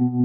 Mm-hmm.